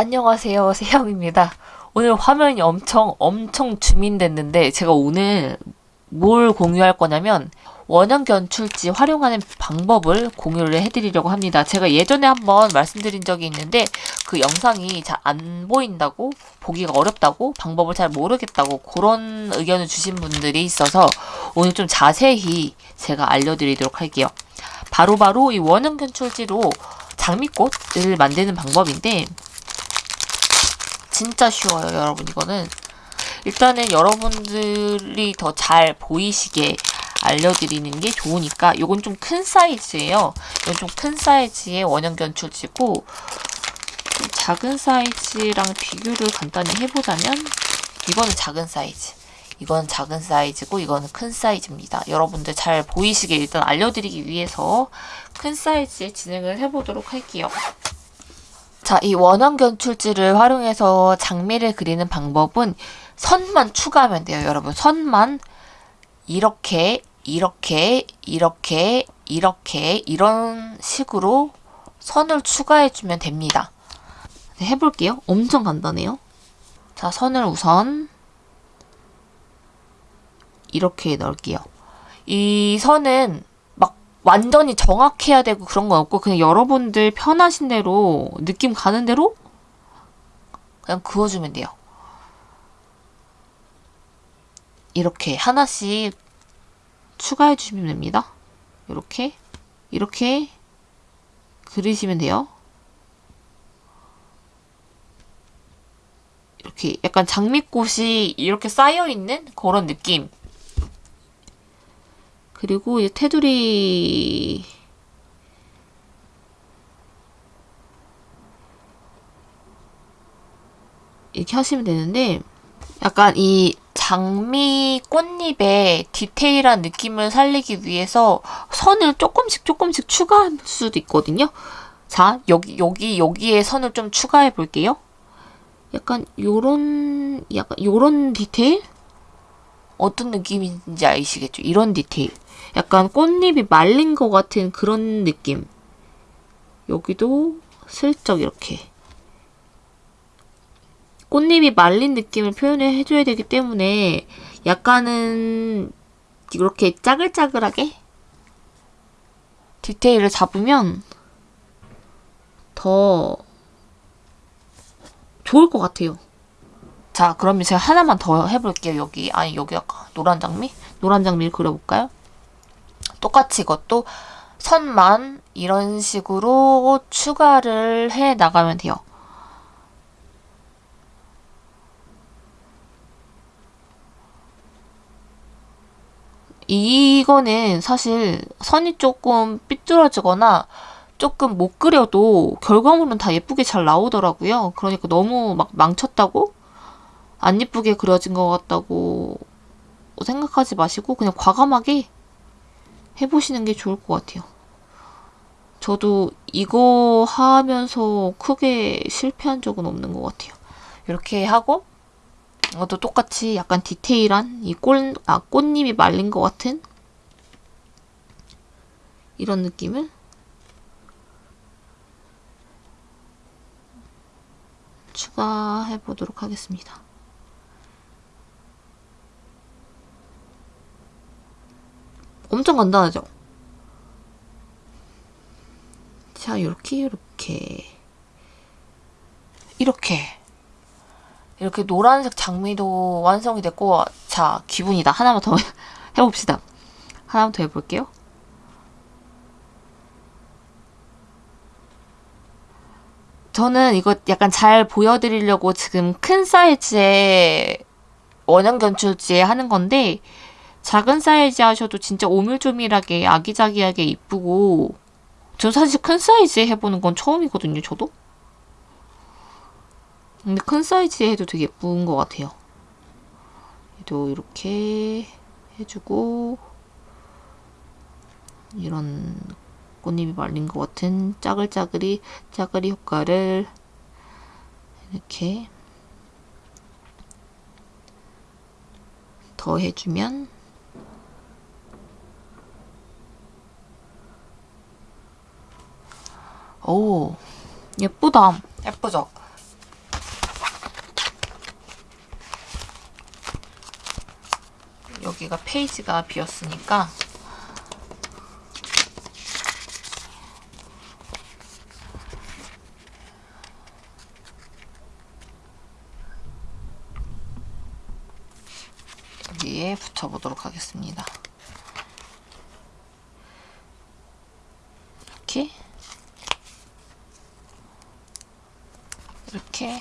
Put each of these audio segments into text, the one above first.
안녕하세요 세영입니다 오늘 화면이 엄청 엄청 주민됐는데 제가 오늘 뭘 공유할 거냐면 원형 견출지 활용하는 방법을 공유를 해드리려고 합니다. 제가 예전에 한번 말씀드린 적이 있는데 그 영상이 잘 안 보인다고 보기가 어렵다고 방법을 잘 모르겠다고 그런 의견을 주신 분들이 있어서 오늘 좀 자세히 제가 알려드리도록 할게요. 바로바로 바로 이 원형 견출지로 장미꽃을 만드는 방법인데 진짜 쉬워요 여러분 이거는 일단은 여러분들이 더 잘 보이시게 알려드리는 게 좋으니까 이건 좀 큰 사이즈예요 이건 좀 큰 사이즈의 원형 견출지고 좀 작은 사이즈랑 비교를 간단히 해보자면 이거는 작은 사이즈 이건 작은 사이즈고 이거는 큰 사이즈입니다. 여러분들 잘 보이시게 일단 알려드리기 위해서 큰 사이즈에 진행을 해보도록 할게요. 자, 이 원형 견출지를 활용해서 장미를 그리는 방법은 선만 추가하면 돼요, 여러분. 선만 이렇게, 이렇게, 이렇게, 이렇게, 이런 식으로 선을 추가해주면 됩니다. 네, 해볼게요. 엄청 간단해요. 자, 선을 우선 이렇게 넣을게요. 이 선은 완전히 정확해야 되고 그런 건 없고 그냥 여러분들 편하신 대로 느낌 가는 대로 그냥 그어주면 돼요. 이렇게 하나씩 추가해 주시면 됩니다. 이렇게 이렇게 그리시면 돼요. 이렇게 약간 장미꽃이 이렇게 쌓여있는 그런 느낌 그리고 이 테두리 이렇게 하시면 되는데 약간 이 장미 꽃잎의 디테일한 느낌을 살리기 위해서 선을 조금씩 조금씩 추가할 수도 있거든요. 자, 여기, 여기, 여기에 선을 좀 추가해 볼게요. 약간 요런, 약간 요런 디테일? 어떤 느낌인지 아시겠죠? 이런 디테일. 약간 꽃잎이 말린 것 같은 그런 느낌. 여기도 슬쩍 이렇게. 꽃잎이 말린 느낌을 표현을 해줘야 되기 때문에 약간은 이렇게 짜글짜글하게 디테일을 잡으면 더 좋을 것 같아요. 자, 그러면 제가 하나만 더 해볼게요. 여기, 아니, 여기 아까 노란 장미? 노란 장미를 그려볼까요? 똑같이 이것도 선만 이런 식으로 추가를 해 나가면 돼요. 이거는 사실 선이 조금 삐뚤어지거나 조금 못 그려도 결과물은 다 예쁘게 잘 나오더라고요. 그러니까 너무 막 망쳤다고 안 예쁘게 그려진 것 같다고 생각하지 마시고 그냥 과감하게 해보시는 게 좋을 것 같아요. 저도 이거 하면서 크게 실패한 적은 없는 것 같아요. 이렇게 하고 이것도 똑같이 약간 디테일한 이 꽃, 아, 꽃잎이 말린 것 같은 이런 느낌을 추가해 보도록 하겠습니다. 엄청 간단하죠? 자, 이렇게, 이렇게. 이렇게. 이렇게 노란색 장미도 완성이 됐고, 자, 기분이다. 하나만 더 해봅시다. 하나만 더 해볼게요. 저는 이거 약간 잘 보여드리려고 지금 큰 사이즈의 원형 견출지에 하는 건데, 작은 사이즈 하셔도 진짜 오밀조밀하게 아기자기하게 이쁘고 전 사실 큰 사이즈에 해보는 건 처음이거든요, 저도. 근데 큰 사이즈에 해도 되게 예쁜 것 같아요. 얘도 이렇게 해주고 이런 꽃잎이 말린 것 같은 짜글짜글이 짜글이 효과를 이렇게 더 해주면 오 예쁘다. 예쁘죠? 여기가 페이지가 비었으니까 여기에 붙여보도록 하겠습니다. 이렇게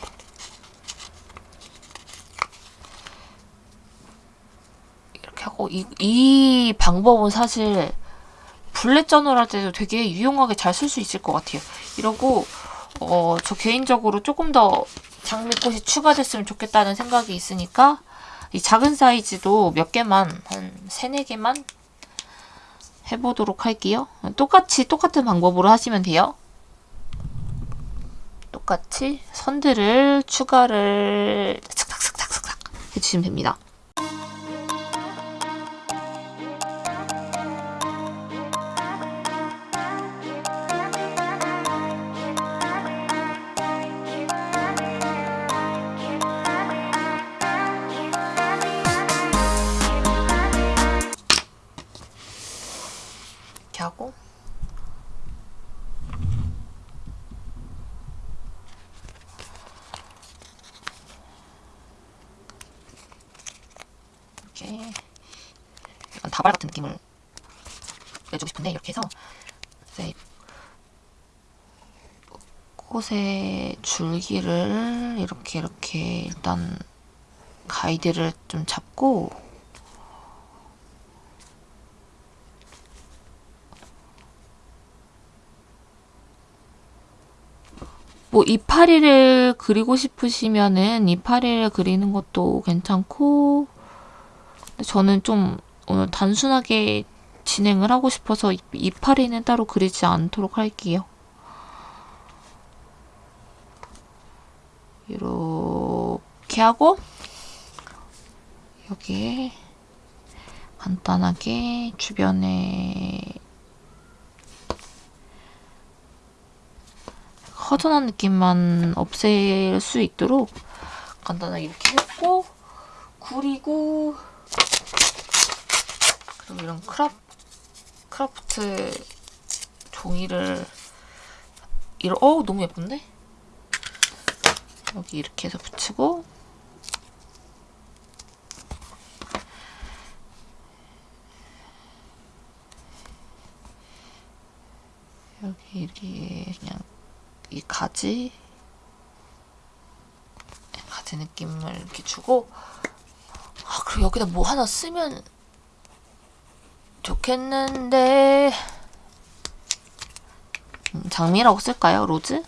이렇게 하고 이, 이 방법은 사실 블랙 저널 할 때도 되게 유용하게 잘 쓸 수 있을 것 같아요. 이러고 어, 저 개인적으로 조금 더 장미꽃이 추가됐으면 좋겠다는 생각이 있으니까 이 작은 사이즈도 몇 개만 한 세네 개만 해보도록 할게요. 똑같이 똑같은 방법으로 하시면 돼요. 똑같이 선들을 추가를 슥싹슥싹슥싹 해주시면 됩니다. 하고 이렇게 약간 다발 같은 느낌을 내주고 싶은데 이렇게 해서 이제 꽃의 줄기를 이렇게 이렇게 일단 가이드를 좀 잡고 뭐 이파리를 그리고 싶으시면은 이파리를 그리는 것도 괜찮고 저는 좀 오늘 단순하게 진행을 하고 싶어서 이- 이파리는 따로 그리지 않도록 할게요. 이렇게 하고 여기에 간단하게 주변에 허전한 느낌만 없앨 수 있도록 간단하게 이렇게 했고 구리고 그리고 이런 크랍, 크라프트 종이를 이런 어우 너무 예쁜데? 여기 이렇게 해서 붙이고. 여기 이렇게 그냥 이 가지? 가지 느낌을 이렇게 주고. 아 그리고 여기다 뭐 하나 쓰면 좋겠는데 음, 장미라고 쓸까요? 로즈?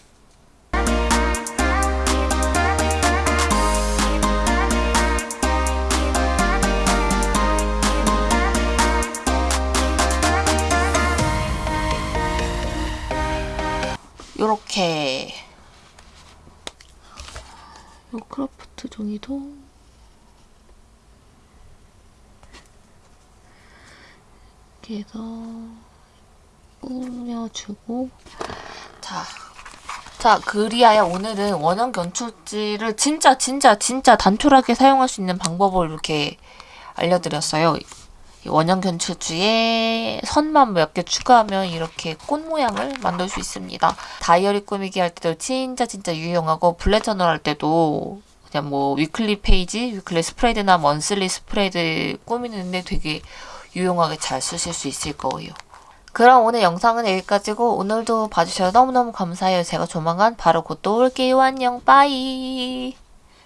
요렇게 요 크라프트 종이도 이렇게 해서 꾸며주고 자, 자 그리하여 오늘은 원형 견출지를 진짜 진짜 진짜 단촐하게 사용할 수 있는 방법을 이렇게 알려드렸어요. 이 원형 견출지에 선만 몇 개 추가하면 이렇게 꽃 모양을 만들 수 있습니다. 다이어리 꾸미기 할 때도 진짜 진짜 유용하고 bullet journal 할 때도 그냥 뭐 weekly 페이지, weekly spread나 monthly spread 꾸미는데 되게 유용하게 잘 쓰실 수 있을 거예요. 그럼 오늘 영상은 여기까지고 오늘도 봐주셔서 너무너무 감사해요. 제가 조만간 바로 곧 또 올게요. 안녕 bye